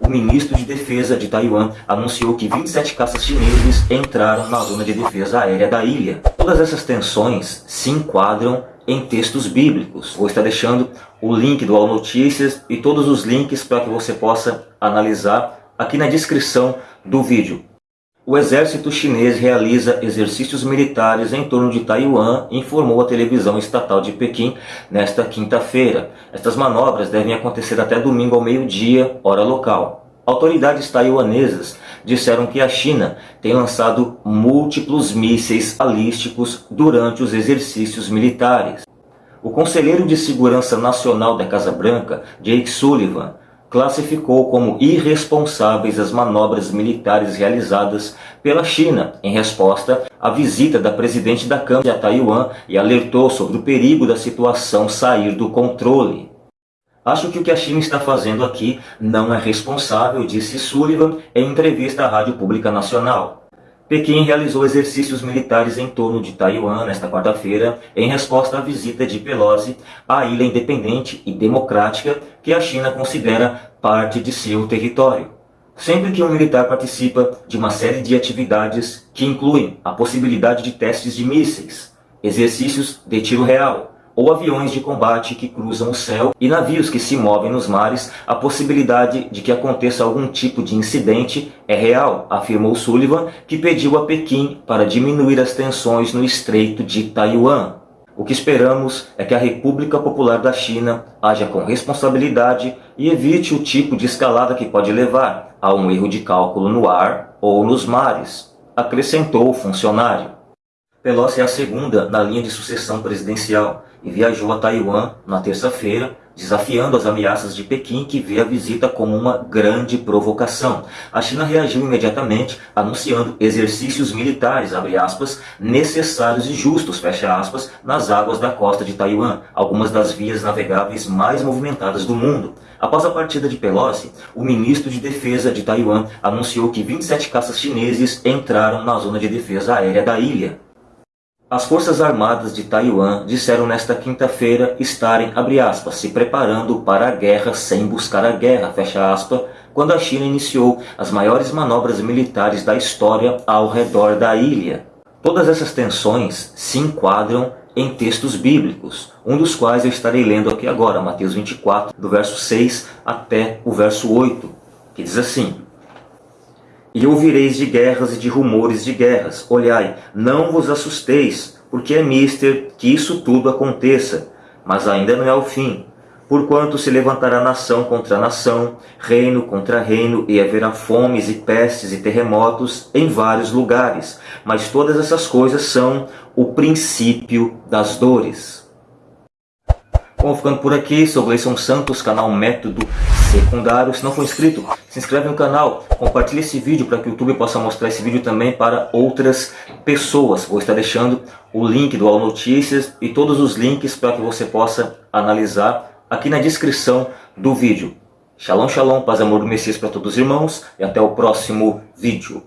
O ministro de Defesa de Taiwan anunciou que 27 caças chineses entraram na zona de defesa aérea da ilha. Todas essas tensões se enquadram em textos bíblicos. Vou estar deixando o link do All Notícias e todos os links para que você possa analisar aqui na descrição do vídeo. O exército chinês realiza exercícios militares em torno de Taiwan, informou a televisão estatal de Pequim nesta quinta-feira. Estas manobras devem acontecer até domingo ao meio-dia, hora local. Autoridades taiwanesas disseram que a China tem lançado múltiplos mísseis balísticos durante os exercícios militares. O conselheiro de Segurança Nacional da Casa Branca, Jake Sullivan, classificou como irresponsáveis as manobras militares realizadas pela China em resposta à visita da presidente da Câmara a Taiwan e alertou sobre o perigo da situação sair do controle. Acho que o que a China está fazendo aqui não é responsável, disse Sullivan em entrevista à Rádio Pública Nacional. Pequim realizou exercícios militares em torno de Taiwan nesta quarta-feira, em resposta à visita de Pelosi à ilha independente e democrática que a China considera parte de seu território. Sempre que um militar participa de uma série de atividades que incluem a possibilidade de testes de mísseis, exercícios de tiro real, ou aviões de combate que cruzam o céu e navios que se movem nos mares, a possibilidade de que aconteça algum tipo de incidente é real, afirmou Sullivan, que pediu a Pequim para diminuir as tensões no Estreito de Taiwan. O que esperamos é que a República Popular da China haja com responsabilidade e evite o tipo de escalada que pode levar a um erro de cálculo no ar ou nos mares, acrescentou o funcionário. Pelosi é a segunda na linha de sucessão presidencial e viajou a Taiwan na terça-feira, desafiando as ameaças de Pequim, que vê a visita como uma grande provocação. A China reagiu imediatamente, anunciando exercícios militares, aspas, necessários e justos, aspas, nas águas da costa de Taiwan, algumas das vias navegáveis mais movimentadas do mundo. Após a partida de Pelosi, o ministro de Defesa de Taiwan anunciou que 27 caças chineses entraram na zona de defesa aérea da ilha. As Forças Armadas de Taiwan disseram nesta quinta-feira estarem, aspas, se preparando para a guerra sem buscar a guerra, fecha aspas, quando a China iniciou as maiores manobras militares da história ao redor da ilha. Todas essas tensões se enquadram em textos bíblicos, um dos quais eu estarei lendo aqui agora, Mateus 24, do verso 6 até o verso 8, que diz assim, e ouvireis de guerras e de rumores de guerras. Olhai, não vos assusteis, porque é mister que isso tudo aconteça, mas ainda não é o fim. Porquanto se levantará nação contra nação, reino contra reino, e haverá fomes e pestes e terremotos em vários lugares. Mas todas essas coisas são o princípio das dores. Bom, ficando por aqui, sou Gleison Santos, canal Método Secundário. Se não for inscrito, se inscreve no canal, compartilhe esse vídeo para que o YouTube possa mostrar esse vídeo também para outras pessoas. Vou estar deixando o link do All Notícias e todos os links para que você possa analisar aqui na descrição do vídeo. Shalom, shalom, paz e amor do Messias para todos os irmãos e até o próximo vídeo.